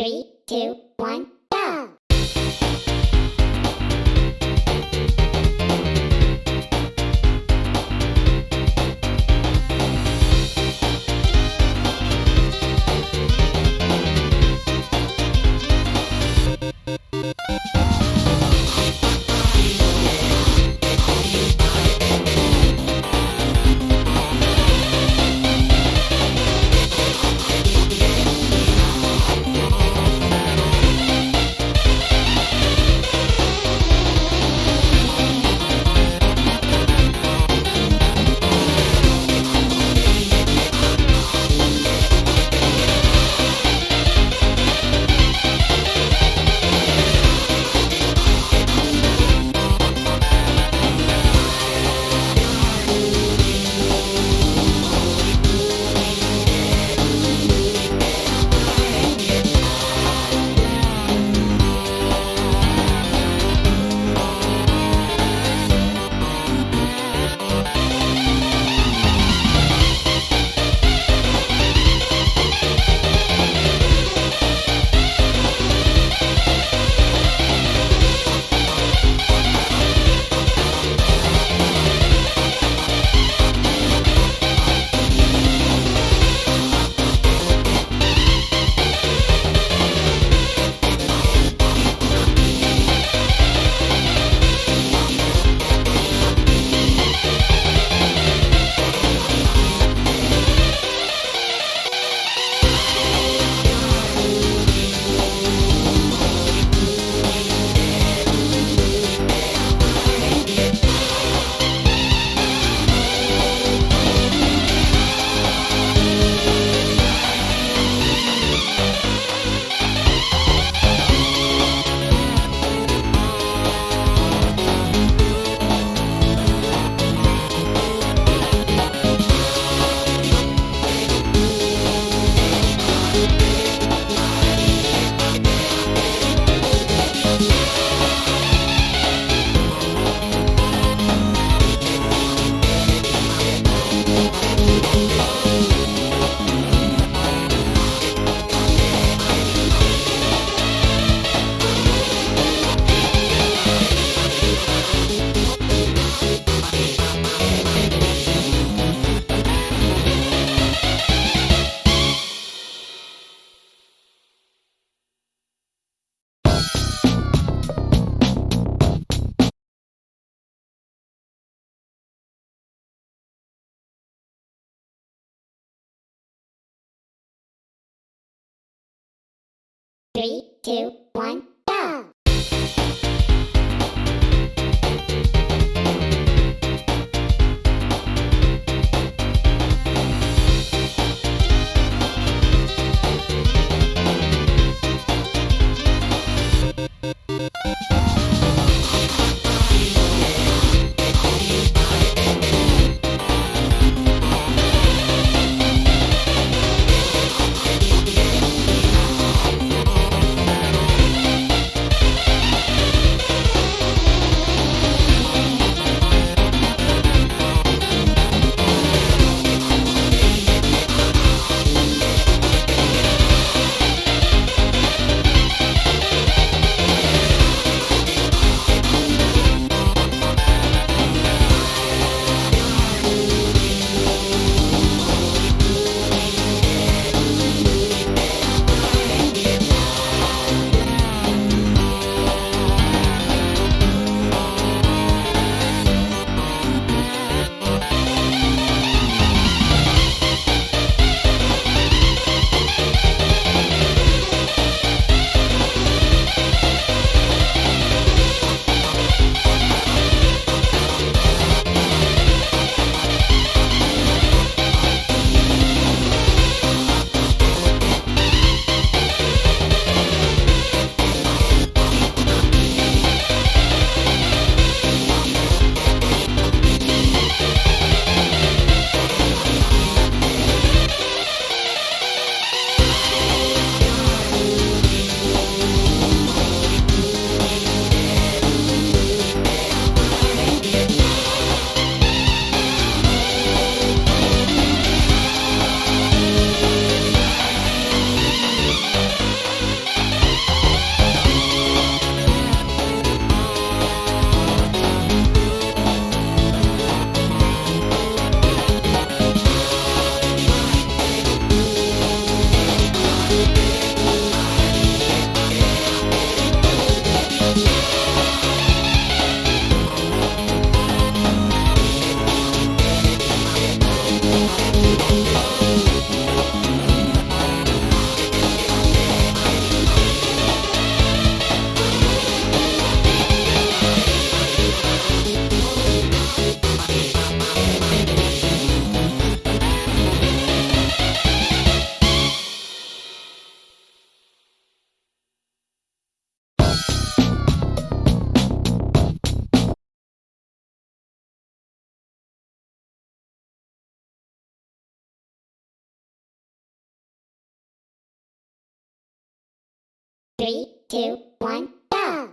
Three, two, one, go! Three, two, one, Three, two, one, go!